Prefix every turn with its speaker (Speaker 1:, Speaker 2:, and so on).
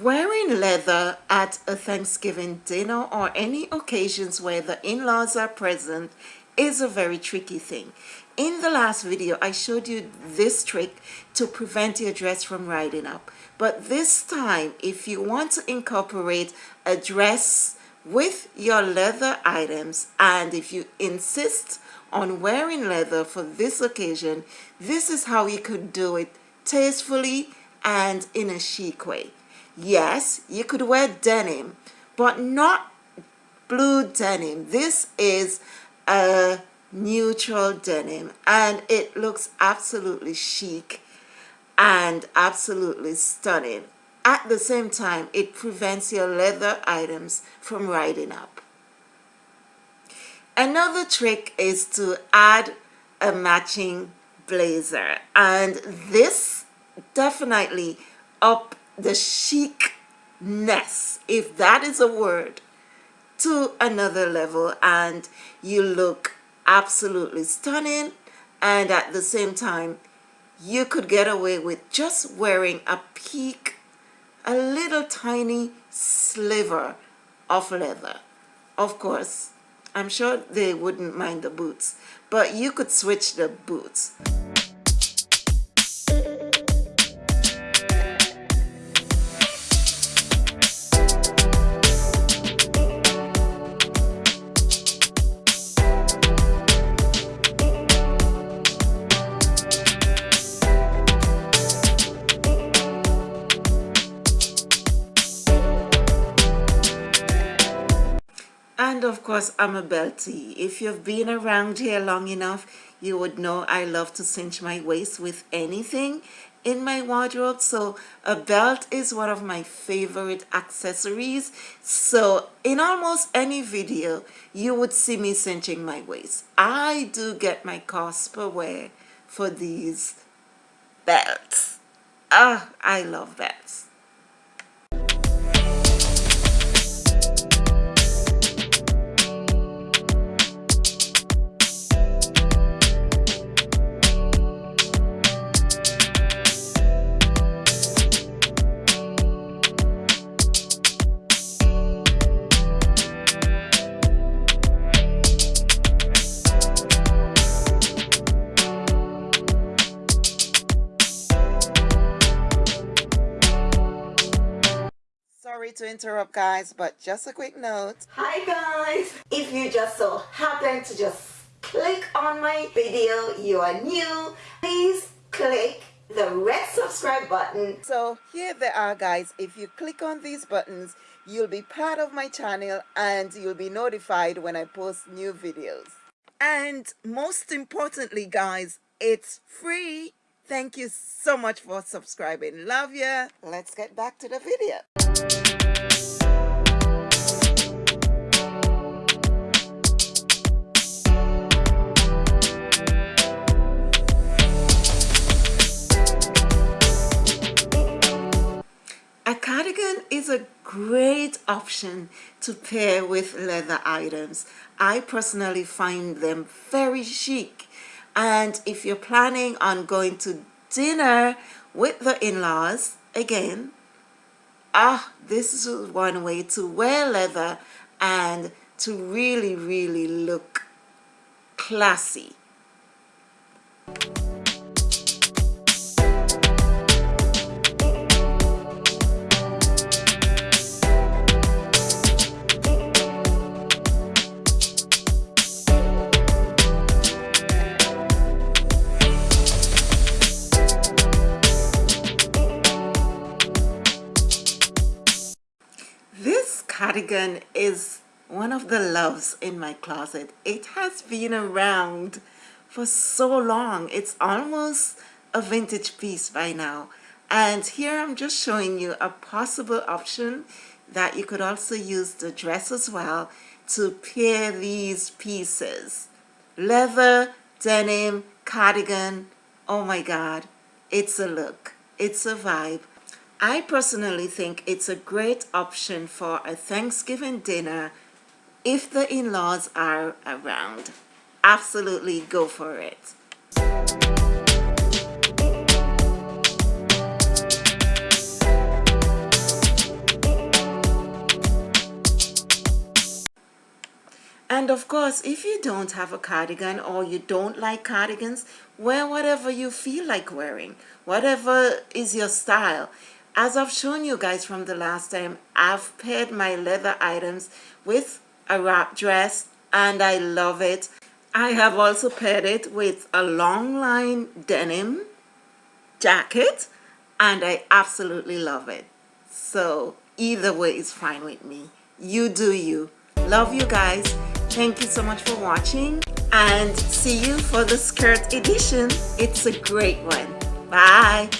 Speaker 1: Wearing leather at a Thanksgiving dinner or any occasions where the in-laws are present is a very tricky thing. In the last video, I showed you this trick to prevent your dress from riding up. But this time, if you want to incorporate a dress with your leather items and if you insist on wearing leather for this occasion, this is how you could do it tastefully and in a chic way. Yes, you could wear denim, but not blue denim. This is a neutral denim and it looks absolutely chic and absolutely stunning. At the same time, it prevents your leather items from riding up. Another trick is to add a matching blazer and this definitely up the chicness, if that is a word, to another level and you look absolutely stunning and at the same time you could get away with just wearing a peek, a little tiny sliver of leather. Of course, I'm sure they wouldn't mind the boots, but you could switch the boots. And of course, I'm a beltie. If you've been around here long enough, you would know I love to cinch my waist with anything in my wardrobe. So a belt is one of my favorite accessories. So in almost any video, you would see me cinching my waist. I do get my cost per wear for these belts. Ah, I love belts. Sorry to interrupt guys but just a quick note. Hi guys. If you just so happen to just click on my video you are new please click the red subscribe button. So here they are guys. If you click on these buttons you'll be part of my channel and you'll be notified when I post new videos. And most importantly guys it's free. Thank you so much for subscribing. Love you let's get back to the video is a great option to pair with leather items. I personally find them very chic. And if you're planning on going to dinner with the in-laws, again, ah, this is one way to wear leather and to really, really look classy. Cardigan is one of the loves in my closet. It has been around for so long. It's almost a vintage piece by now. And here I'm just showing you a possible option that you could also use the dress as well to pair these pieces. Leather, denim, cardigan, oh my God, it's a look, it's a vibe. I personally think it's a great option for a Thanksgiving dinner if the in-laws are around. Absolutely go for it. And of course, if you don't have a cardigan or you don't like cardigans, wear whatever you feel like wearing, whatever is your style as I've shown you guys from the last time I've paired my leather items with a wrap dress and I love it. I have also paired it with a long line denim jacket and I absolutely love it. So either way is fine with me. You do you. Love you guys. Thank you so much for watching and see you for the skirt edition. It's a great one. Bye